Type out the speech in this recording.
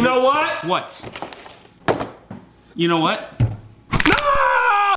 You know what? What? You know what?